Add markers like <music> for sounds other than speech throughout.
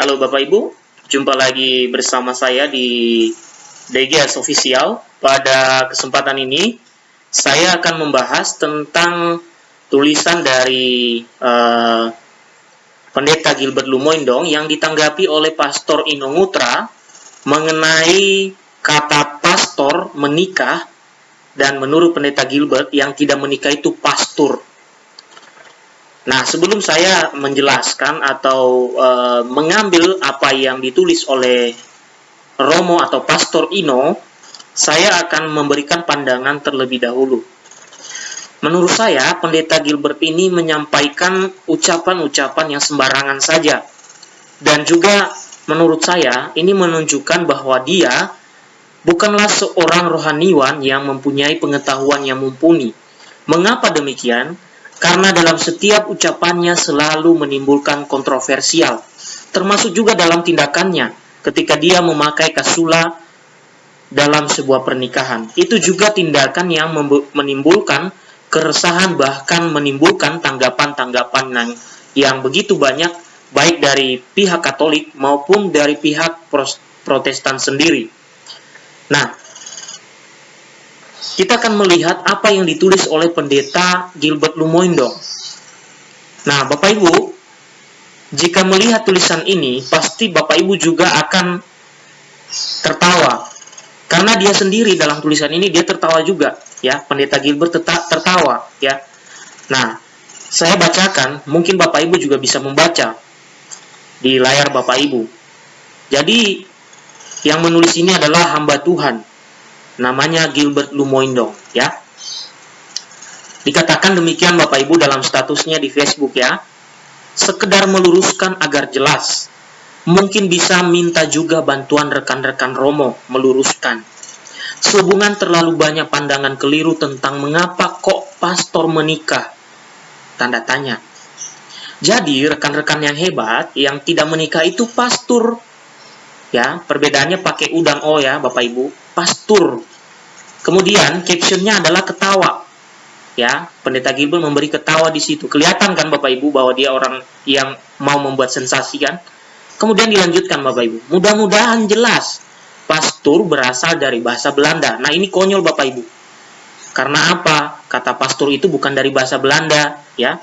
Halo Bapak Ibu, jumpa lagi bersama saya di DGS Official. Pada kesempatan ini, saya akan membahas tentang tulisan dari uh, Pendeta Gilbert Lumoindong yang ditanggapi oleh Pastor Inongutra mengenai kata pastor menikah dan menurut Pendeta Gilbert yang tidak menikah itu pastor. Nah, sebelum saya menjelaskan atau e, mengambil apa yang ditulis oleh Romo atau Pastor Ino, saya akan memberikan pandangan terlebih dahulu. Menurut saya, Pendeta Gilbert ini menyampaikan ucapan-ucapan yang sembarangan saja. Dan juga menurut saya, ini menunjukkan bahwa dia bukanlah seorang rohaniwan yang mempunyai pengetahuan yang mumpuni. Mengapa demikian? Karena dalam setiap ucapannya selalu menimbulkan kontroversial, termasuk juga dalam tindakannya ketika dia memakai kasula dalam sebuah pernikahan. Itu juga tindakan yang menimbulkan keresahan bahkan menimbulkan tanggapan-tanggapan yang, yang begitu banyak baik dari pihak Katolik maupun dari pihak Protestan sendiri. Nah, kita akan melihat apa yang ditulis oleh pendeta Gilbert Lumoindong. Nah, Bapak Ibu, jika melihat tulisan ini, pasti Bapak Ibu juga akan tertawa. Karena dia sendiri dalam tulisan ini dia tertawa juga, ya. Pendeta Gilbert tertawa, ya. Nah, saya bacakan, mungkin Bapak Ibu juga bisa membaca di layar Bapak Ibu. Jadi, yang menulis ini adalah hamba Tuhan, namanya Gilbert Lumoindong ya. Dikatakan demikian Bapak Ibu dalam statusnya di Facebook ya. Sekedar meluruskan agar jelas. Mungkin bisa minta juga bantuan rekan-rekan Romo meluruskan. Sehubungan terlalu banyak pandangan keliru tentang mengapa kok pastor menikah. Tanda tanya. Jadi rekan-rekan yang hebat yang tidak menikah itu pastor. Ya, perbedaannya pakai udang o ya Bapak Ibu. Pastor Kemudian captionnya adalah ketawa. Ya, Pendeta Gilbert memberi ketawa di situ. Kelihatan kan Bapak Ibu bahwa dia orang yang mau membuat sensasi kan? Kemudian dilanjutkan Bapak Ibu. Mudah-mudahan jelas. Pastur berasal dari bahasa Belanda. Nah, ini konyol Bapak Ibu. Karena apa? Kata pastur itu bukan dari bahasa Belanda, ya.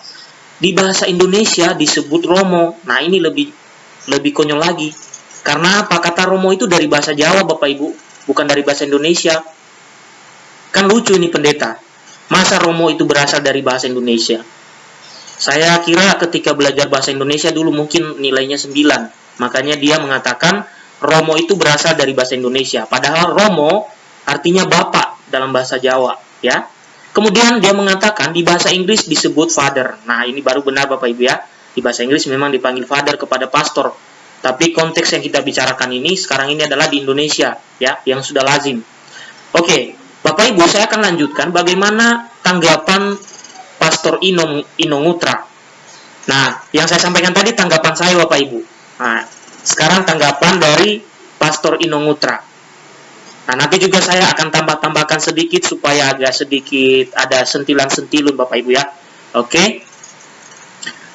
Di bahasa Indonesia disebut Romo. Nah, ini lebih lebih konyol lagi. Karena apa? Kata Romo itu dari bahasa Jawa Bapak Ibu, bukan dari bahasa Indonesia. Kan lucu ini pendeta. Masa Romo itu berasal dari bahasa Indonesia? Saya kira ketika belajar bahasa Indonesia dulu mungkin nilainya 9. Makanya dia mengatakan Romo itu berasal dari bahasa Indonesia. Padahal Romo artinya bapak dalam bahasa Jawa, ya. Kemudian dia mengatakan di bahasa Inggris disebut father. Nah, ini baru benar Bapak Ibu ya. Di bahasa Inggris memang dipanggil father kepada pastor. Tapi konteks yang kita bicarakan ini sekarang ini adalah di Indonesia, ya, yang sudah lazim. Oke, Bapak Ibu, saya akan lanjutkan bagaimana tanggapan Pastor Ino, Inongutra. Nah, yang saya sampaikan tadi tanggapan saya Bapak Ibu. Nah, sekarang tanggapan dari Pastor Inongutra. Nah, nanti juga saya akan tambah-tambahkan sedikit supaya agak sedikit ada sentilan-sentilun Bapak Ibu ya. Oke.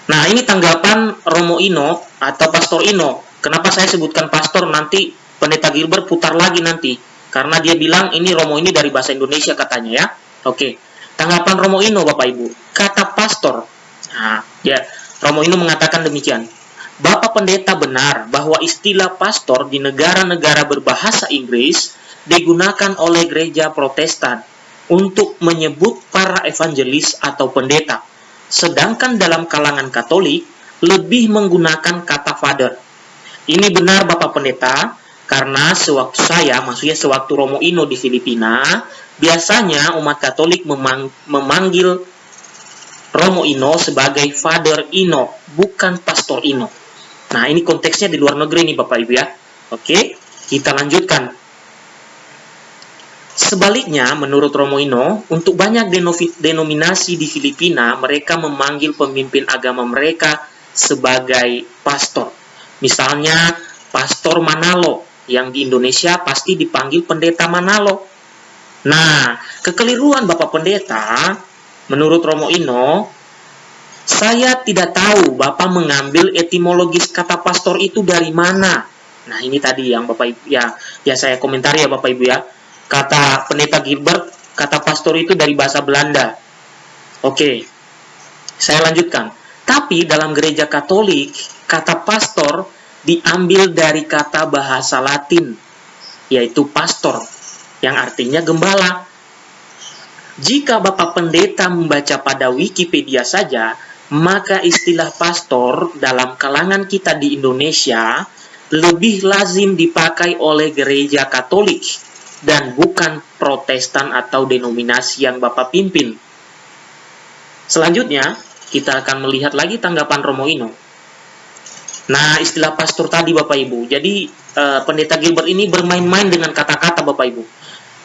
Nah, ini tanggapan Romo Ino atau Pastor Ino. Kenapa saya sebutkan pastor nanti Pendeta Gilbert putar lagi nanti karena dia bilang ini Romo ini dari bahasa Indonesia katanya ya. Oke. Tanggapan Romo Ino Bapak Ibu. Kata pastor. Nah, ya Romo Ino mengatakan demikian. Bapak pendeta benar bahwa istilah pastor di negara-negara berbahasa Inggris digunakan oleh gereja Protestan untuk menyebut para evangelis atau pendeta. Sedangkan dalam kalangan Katolik lebih menggunakan kata father. Ini benar Bapak Pendeta, karena sewaktu saya, maksudnya sewaktu Romo Ino di Filipina, biasanya umat Katolik memang, memanggil Romo Ino sebagai Father Ino, bukan Pastor Ino. Nah, ini konteksnya di luar negeri nih Bapak Ibu ya. Oke, kita lanjutkan. Sebaliknya, menurut Romo Ino, untuk banyak denominasi di Filipina, mereka memanggil pemimpin agama mereka sebagai pastor. Misalnya, Pastor Manalo yang di Indonesia pasti dipanggil pendeta Manalo. Nah, kekeliruan Bapak Pendeta, menurut Romo Ino, Saya tidak tahu Bapak mengambil etimologis kata pastor itu dari mana. Nah, ini tadi yang Bapak Ibu ya, ya saya komentari ya Bapak Ibu ya. Kata pendeta Gilbert, kata pastor itu dari bahasa Belanda. Oke. Saya lanjutkan. Tapi dalam gereja Katolik, kata pastor diambil dari kata bahasa Latin, yaitu pastor, yang artinya gembala. Jika Bapak Pendeta membaca pada Wikipedia saja, maka istilah pastor dalam kalangan kita di Indonesia lebih lazim dipakai oleh gereja Katolik dan bukan Protestan atau denominasi yang Bapak pimpin. Selanjutnya, kita akan melihat lagi tanggapan Romo Ino. Nah, istilah pastor tadi Bapak Ibu. Jadi, uh, pendeta Gilbert ini bermain-main dengan kata-kata Bapak Ibu.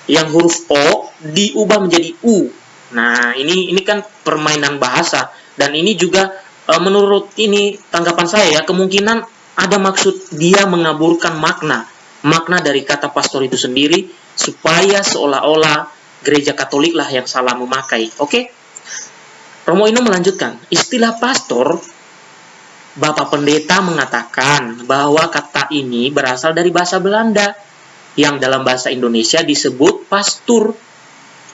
Yang huruf O diubah menjadi U. Nah, ini ini kan permainan bahasa dan ini juga e, menurut ini tanggapan saya ya, kemungkinan ada maksud dia mengaburkan makna, makna dari kata pastor itu sendiri supaya seolah-olah gereja Katolik lah yang salah memakai. Oke? Romo Ino melanjutkan, istilah pastor Bapak Pendeta mengatakan bahwa kata ini berasal dari bahasa Belanda yang dalam bahasa Indonesia disebut pastur.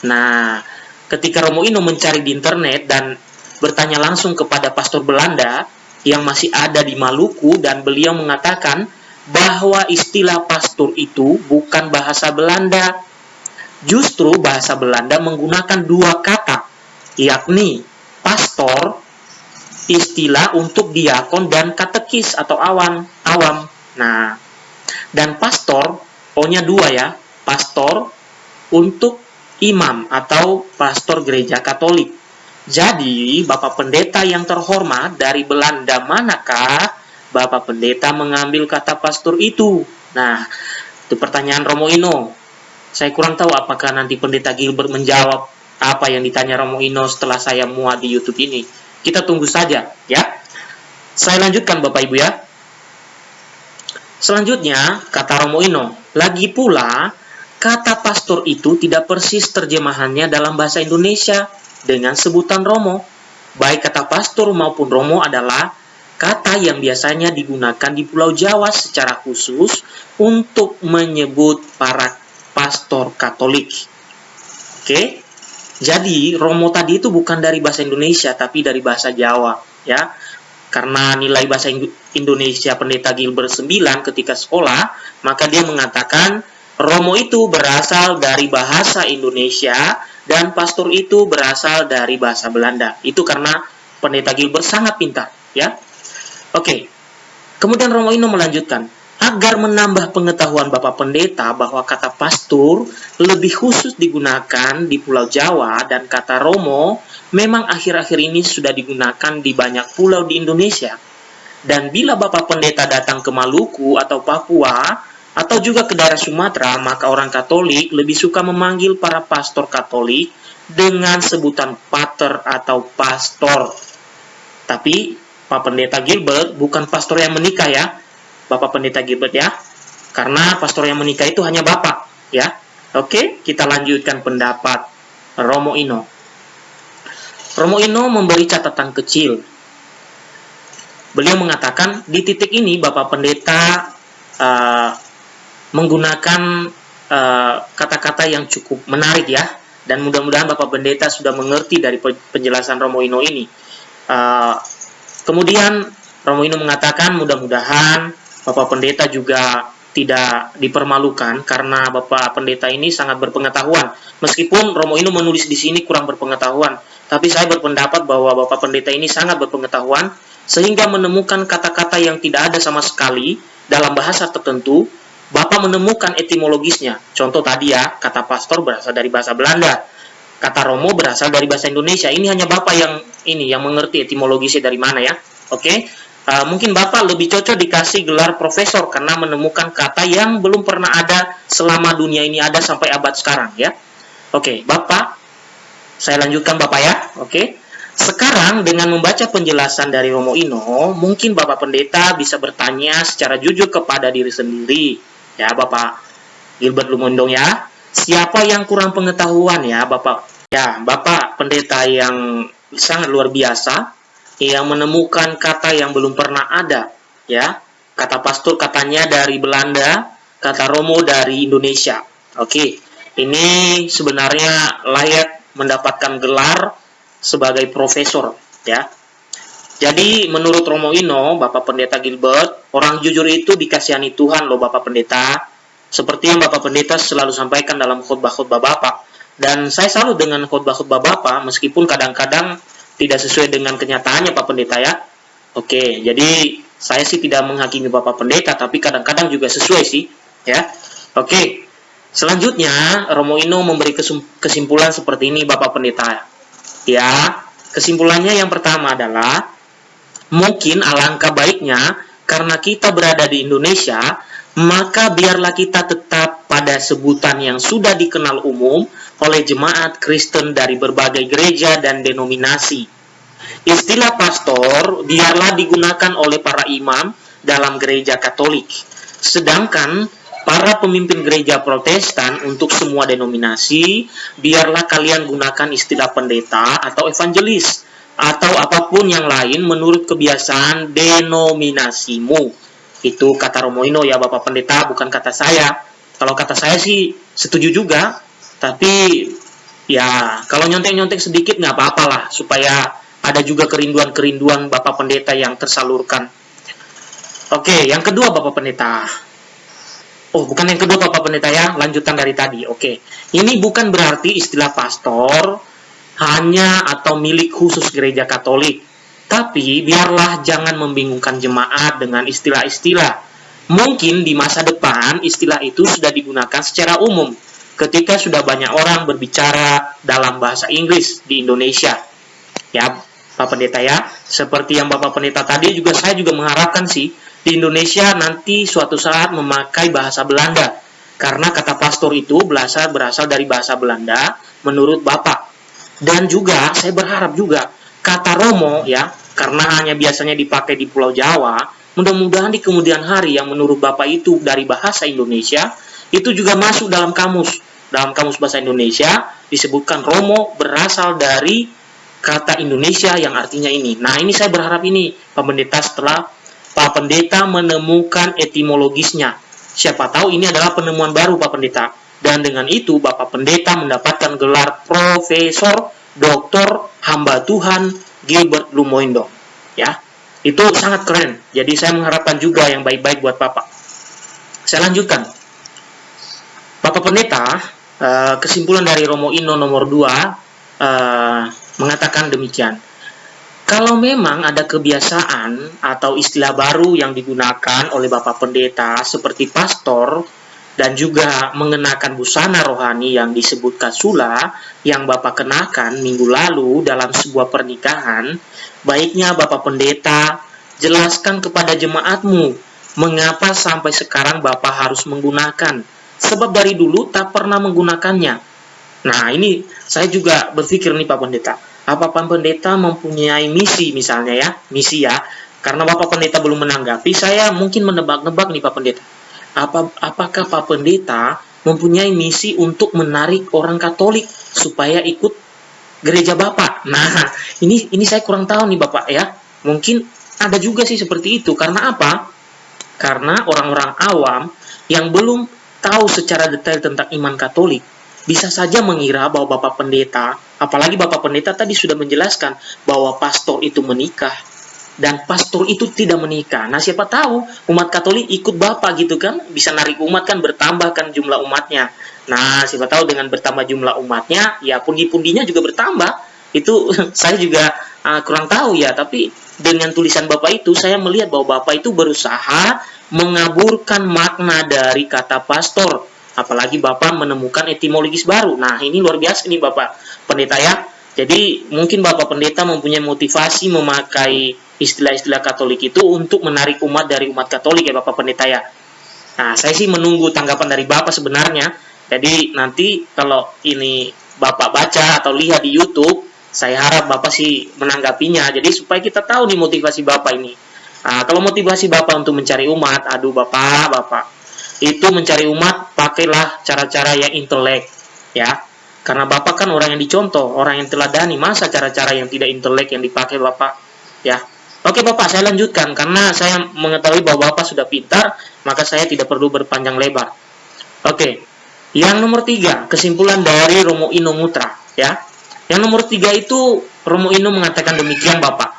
Nah, ketika Romo Ino mencari di internet dan bertanya langsung kepada pastor Belanda yang masih ada di Maluku dan beliau mengatakan bahwa istilah pastor itu bukan bahasa Belanda. Justru bahasa Belanda menggunakan dua kata, yakni pastor, istilah untuk diakon dan katekis atau awan, awam. Nah, dan pastor, O-nya dua ya, pastor untuk imam atau pastor gereja Katolik. Jadi, Bapak Pendeta yang terhormat dari Belanda manakah Bapak Pendeta mengambil kata pastor itu? Nah, itu pertanyaan Romo Ino. Saya kurang tahu apakah nanti Pendeta Gilbert menjawab apa yang ditanya Romo Ino setelah saya muat di YouTube ini. Kita tunggu saja, ya. Saya lanjutkan Bapak Ibu ya. Selanjutnya, kata Romo Ino, lagi pula, kata pastor itu tidak persis terjemahannya dalam bahasa Indonesia dengan sebutan Romo. Baik kata pastor maupun Romo adalah kata yang biasanya digunakan di Pulau Jawa secara khusus untuk menyebut para pastor Katolik. Oke, jadi Romo tadi itu bukan dari bahasa Indonesia tapi dari bahasa Jawa, ya. Karena nilai bahasa Indonesia Pendeta Gilbert 9 ketika sekolah, maka dia mengatakan Romo itu berasal dari bahasa Indonesia dan pastor itu berasal dari bahasa Belanda. Itu karena pendeta Gilbert sangat pintar, ya. Oke. Kemudian Romo Ino melanjutkan, agar menambah pengetahuan Bapak Pendeta bahwa kata pastor lebih khusus digunakan di Pulau Jawa dan kata Romo memang akhir-akhir ini sudah digunakan di banyak pulau di Indonesia. Dan bila Bapak Pendeta datang ke Maluku atau Papua, atau juga ke daerah Sumatera, maka orang Katolik lebih suka memanggil para pastor Katolik dengan sebutan pater atau pastor. Tapi Pak Pendeta Gilbert bukan pastor yang menikah ya, Bapak Pendeta Gilbert ya, karena pastor yang menikah itu hanya Bapak ya. Oke, kita lanjutkan pendapat Romo Ino. Romo Ino memberi catatan kecil. Beliau mengatakan di titik ini Bapak Pendeta uh, menggunakan eh, kata-kata uh, yang cukup menarik ya dan mudah-mudahan Bapak Pendeta sudah mengerti dari penjelasan Romo Ino ini. Uh, kemudian Romo Ino mengatakan mudah-mudahan Bapak Pendeta juga tidak dipermalukan karena Bapak Pendeta ini sangat berpengetahuan. Meskipun Romo Ino menulis di sini kurang berpengetahuan, tapi saya berpendapat bahwa Bapak Pendeta ini sangat berpengetahuan sehingga menemukan kata-kata yang tidak ada sama sekali dalam bahasa tertentu Bapak menemukan etimologisnya. Contoh tadi ya, kata pastor berasal dari bahasa Belanda. Kata Romo berasal dari bahasa Indonesia. Ini hanya Bapak yang ini yang mengerti etimologisnya dari mana ya. Oke. Uh, mungkin Bapak lebih cocok dikasih gelar profesor karena menemukan kata yang belum pernah ada selama dunia ini ada sampai abad sekarang ya. Oke, Bapak saya lanjutkan Bapak ya. Oke. Sekarang dengan membaca penjelasan dari Romo Ino, mungkin Bapak Pendeta bisa bertanya secara jujur kepada diri sendiri ya Bapak Gilbert Lumondong ya. Siapa yang kurang pengetahuan ya Bapak? Ya, Bapak pendeta yang sangat luar biasa. Yang menemukan kata yang belum pernah ada, ya. Kata pastor katanya dari Belanda, kata Romo dari Indonesia. Oke, ini sebenarnya layak mendapatkan gelar sebagai profesor, ya. Jadi menurut Romo Ino, Bapak Pendeta Gilbert, orang jujur itu dikasihani Tuhan loh Bapak Pendeta. Seperti yang Bapak Pendeta selalu sampaikan dalam khotbah-khotbah Bapak. Dan saya salut dengan khotbah-khotbah Bapak, meskipun kadang-kadang tidak sesuai dengan kenyataannya Pak Pendeta ya. Oke, jadi saya sih tidak menghakimi Bapak Pendeta, tapi kadang-kadang juga sesuai sih, ya. Oke, selanjutnya Romo Ino memberi kesimpulan seperti ini Bapak Pendeta. Ya, kesimpulannya yang pertama adalah mungkin alangkah baiknya karena kita berada di Indonesia, maka biarlah kita tetap pada sebutan yang sudah dikenal umum oleh jemaat Kristen dari berbagai gereja dan denominasi. Istilah pastor biarlah digunakan oleh para imam dalam gereja Katolik, sedangkan para pemimpin gereja Protestan untuk semua denominasi, biarlah kalian gunakan istilah pendeta atau evangelis atau apa pun yang lain menurut kebiasaan denominasimu. Itu kata Romoino ya Bapak Pendeta, bukan kata saya. Kalau kata saya sih setuju juga, tapi ya kalau nyontek-nyontek sedikit nggak apa-apa lah supaya ada juga kerinduan-kerinduan Bapak Pendeta yang tersalurkan. Oke, yang kedua Bapak Pendeta. Oh, bukan yang kedua Bapak Pendeta ya, lanjutan dari tadi. Oke, ini bukan berarti istilah pastor hanya atau milik khusus gereja Katolik. Tapi biarlah jangan membingungkan jemaat dengan istilah-istilah. Mungkin di masa depan istilah itu sudah digunakan secara umum ketika sudah banyak orang berbicara dalam bahasa Inggris di Indonesia. Ya, Pak Pendeta ya, seperti yang Bapak Pendeta tadi juga saya juga mengharapkan sih di Indonesia nanti suatu saat memakai bahasa Belanda. Karena kata pastor itu berasal berasal dari bahasa Belanda menurut Bapak. Dan juga saya berharap juga kata Romo ya, karena hanya biasanya dipakai di Pulau Jawa, mudah-mudahan di kemudian hari yang menurut Bapak itu dari bahasa Indonesia itu juga masuk dalam kamus. Dalam kamus bahasa Indonesia disebutkan Romo berasal dari kata Indonesia yang artinya ini. Nah, ini saya berharap ini Pak Pendeta setelah Pak Pendeta menemukan etimologisnya. Siapa tahu ini adalah penemuan baru Pak Pendeta. Dan dengan itu Bapak Pendeta mendapatkan gelar Profesor Doktor Hamba Tuhan Gilbert Lumoindo. Ya, itu sangat keren. Jadi saya mengharapkan juga yang baik-baik buat Bapak. Saya lanjutkan. Bapak Pendeta, uh, kesimpulan dari Romo Ino nomor 2 uh, eh, mengatakan demikian. Kalau memang ada kebiasaan atau istilah baru yang digunakan oleh Bapak Pendeta seperti pastor dan juga mengenakan busana rohani yang disebut kasula yang Bapak kenakan minggu lalu dalam sebuah pernikahan, baiknya Bapak Pendeta jelaskan kepada jemaatmu mengapa sampai sekarang Bapak harus menggunakan sebab dari dulu tak pernah menggunakannya. Nah, ini saya juga berpikir nih Pak Pendeta, apa Pak Pendeta mempunyai misi misalnya ya, misi ya, karena Bapak Pendeta belum menanggapi, saya mungkin menebak-nebak nih Pak Pendeta. Apa, apakah Pak Pendeta mempunyai misi untuk menarik orang Katolik supaya ikut gereja Bapak? Nah, ini ini saya kurang tahu nih Bapak ya. Mungkin ada juga sih seperti itu. Karena apa? Karena orang-orang awam yang belum tahu secara detail tentang iman Katolik, bisa saja mengira bahwa Bapak Pendeta, apalagi Bapak Pendeta tadi sudah menjelaskan bahwa pastor itu menikah dan pastor itu tidak menikah. Nah, siapa tahu umat Katolik ikut Bapak gitu kan, bisa narik umat kan bertambahkan jumlah umatnya. Nah, siapa tahu dengan bertambah jumlah umatnya, ya pundi-pundinya juga bertambah. Itu <laughs> saya juga uh, kurang tahu ya, tapi dengan tulisan Bapak itu saya melihat bahwa Bapak itu berusaha mengaburkan makna dari kata pastor. Apalagi Bapak menemukan etimologis baru. Nah, ini luar biasa nih Bapak Pendeta ya. Jadi, mungkin Bapak Pendeta mempunyai motivasi memakai istilah-istilah Katolik itu untuk menarik umat dari umat Katolik ya Bapak Pendeta ya. Nah, saya sih menunggu tanggapan dari Bapak sebenarnya. Jadi, nanti kalau ini Bapak baca atau lihat di YouTube, saya harap Bapak sih menanggapinya. Jadi, supaya kita tahu nih motivasi Bapak ini. Nah, kalau motivasi Bapak untuk mencari umat, aduh Bapak, Bapak, itu mencari umat, pakailah cara-cara yang intelek, ya. Karena Bapak kan orang yang dicontoh, orang yang teladani, masa cara-cara yang tidak intelek yang dipakai Bapak? ya. Oke Bapak, saya lanjutkan karena saya mengetahui bahwa Bapak sudah pintar, maka saya tidak perlu berpanjang lebar. Oke, yang nomor tiga, kesimpulan dari Romo Ino Mutra, ya. Yang nomor tiga itu Romo Ino mengatakan demikian Bapak.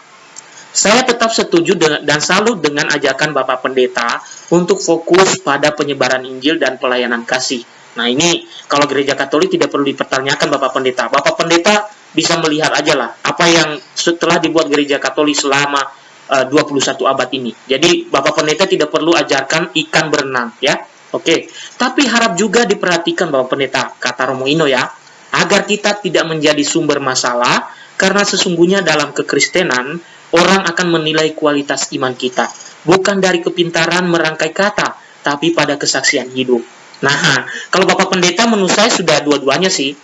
Saya tetap setuju dan salut dengan ajakan Bapak Pendeta untuk fokus pada penyebaran Injil dan pelayanan kasih. Nah ini kalau gereja Katolik tidak perlu dipertanyakan Bapak Pendeta. Bapak Pendeta bisa melihat aja lah apa yang setelah dibuat gereja Katolik selama uh, 21 abad ini. Jadi Bapak Pendeta tidak perlu ajarkan ikan berenang ya. Oke, tapi harap juga diperhatikan Bapak Pendeta, kata Romo Ino ya, agar kita tidak menjadi sumber masalah karena sesungguhnya dalam kekristenan Orang akan menilai kualitas iman kita, bukan dari kepintaran merangkai kata, tapi pada kesaksian hidup. Nah, kalau Bapak Pendeta menurut saya sudah dua-duanya sih.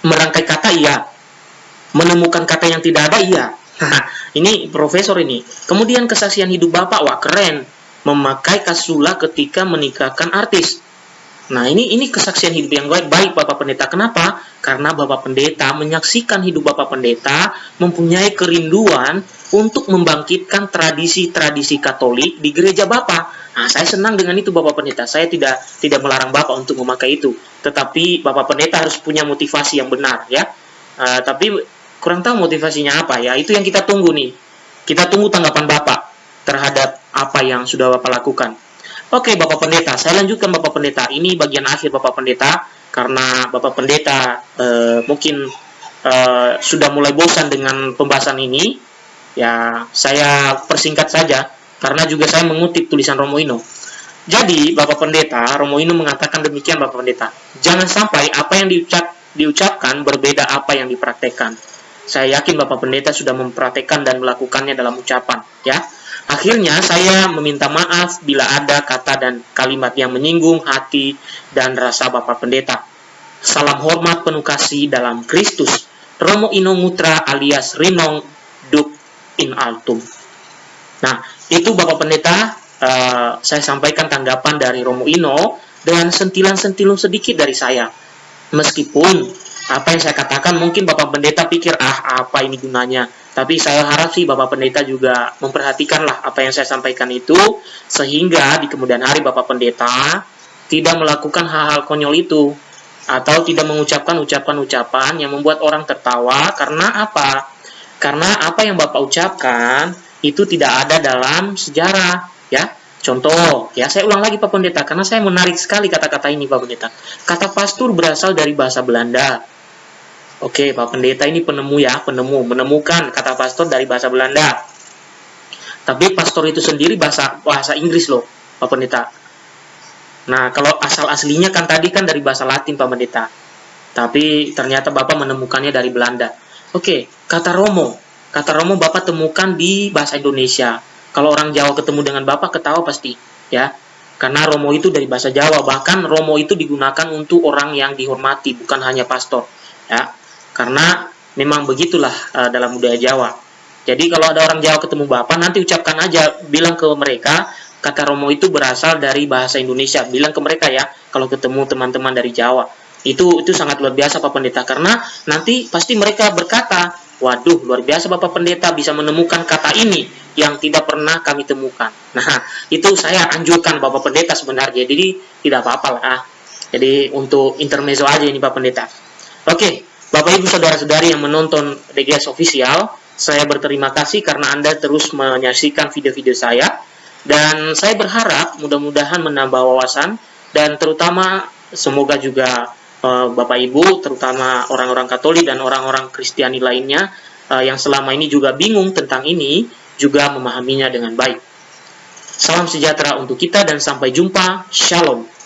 Merangkai kata iya, menemukan kata yang tidak ada iya. ini profesor ini. Kemudian kesaksian hidup Bapak, wah keren. Memakai kasula ketika menikahkan artis. Nah, ini ini kesaksian hidup yang baik, baik Bapak Pendeta. Kenapa? Karena Bapak Pendeta menyaksikan hidup Bapak Pendeta mempunyai kerinduan untuk membangkitkan tradisi-tradisi Katolik di gereja Bapak. Nah, saya senang dengan itu Bapak Pendeta. Saya tidak tidak melarang Bapak untuk memakai itu. Tetapi Bapak Pendeta harus punya motivasi yang benar ya. Uh, tapi kurang tahu motivasinya apa ya. Itu yang kita tunggu nih. Kita tunggu tanggapan Bapak terhadap apa yang sudah Bapak lakukan. Oke, Bapak Pendeta, saya lanjutkan Bapak Pendeta. Ini bagian akhir Bapak Pendeta karena Bapak Pendeta eh, mungkin eh, sudah mulai bosan dengan pembahasan ini. Ya, saya persingkat saja karena juga saya mengutip tulisan Romo Ino. Jadi, Bapak Pendeta, Romo Ino mengatakan demikian Bapak Pendeta. Jangan sampai apa yang diucap, diucapkan berbeda apa yang dipraktekkan. Saya yakin Bapak Pendeta sudah mempraktekkan dan melakukannya dalam ucapan, ya. Akhirnya saya meminta maaf bila ada kata dan kalimat yang menyinggung hati dan rasa Bapak Pendeta. Salam hormat penuh kasih dalam Kristus. Romo Ino Mutra alias Rinong Duk in Altum. Nah, itu Bapak Pendeta, uh, saya sampaikan tanggapan dari Romo Ino dan sentilan-sentilun sedikit dari saya. Meskipun apa yang saya katakan mungkin Bapak Pendeta pikir, ah apa ini gunanya. Tapi saya harap sih Bapak Pendeta juga memperhatikanlah apa yang saya sampaikan itu, sehingga di kemudian hari Bapak Pendeta tidak melakukan hal-hal konyol itu, atau tidak mengucapkan ucapan-ucapan yang membuat orang tertawa, karena apa? Karena apa yang Bapak ucapkan itu tidak ada dalam sejarah, ya. Contoh, ya saya ulang lagi Pak Pendeta, karena saya menarik sekali kata-kata ini Pak Pendeta. Kata pastur berasal dari bahasa Belanda, Oke, Pak Pendeta ini penemu ya, penemu, menemukan kata pastor dari bahasa Belanda. Tapi pastor itu sendiri bahasa bahasa Inggris loh, Pak Pendeta. Nah, kalau asal aslinya kan tadi kan dari bahasa Latin, Pak Pendeta. Tapi ternyata Bapak menemukannya dari Belanda. Oke, kata Romo. Kata Romo Bapak temukan di bahasa Indonesia. Kalau orang Jawa ketemu dengan Bapak ketawa pasti, ya. Karena Romo itu dari bahasa Jawa, bahkan Romo itu digunakan untuk orang yang dihormati, bukan hanya pastor, ya karena memang begitulah uh, dalam budaya Jawa. Jadi kalau ada orang Jawa ketemu Bapak, nanti ucapkan aja, bilang ke mereka, kata Romo itu berasal dari bahasa Indonesia. Bilang ke mereka ya, kalau ketemu teman-teman dari Jawa. Itu itu sangat luar biasa Pak Pendeta, karena nanti pasti mereka berkata, waduh luar biasa Bapak Pendeta bisa menemukan kata ini yang tidak pernah kami temukan. Nah, itu saya anjurkan Bapak Pendeta sebenarnya, jadi tidak apa-apa lah. Jadi untuk intermezzo aja ini Pak Pendeta. Oke, Bapak Ibu Saudara-saudari yang menonton DGS Official, saya berterima kasih karena Anda terus menyaksikan video-video saya. Dan saya berharap mudah-mudahan menambah wawasan dan terutama semoga juga Bapak Ibu, terutama orang-orang Katolik dan orang-orang Kristiani lainnya uh, yang selama ini juga bingung tentang ini, juga memahaminya dengan baik. Salam sejahtera untuk kita dan sampai jumpa. Shalom.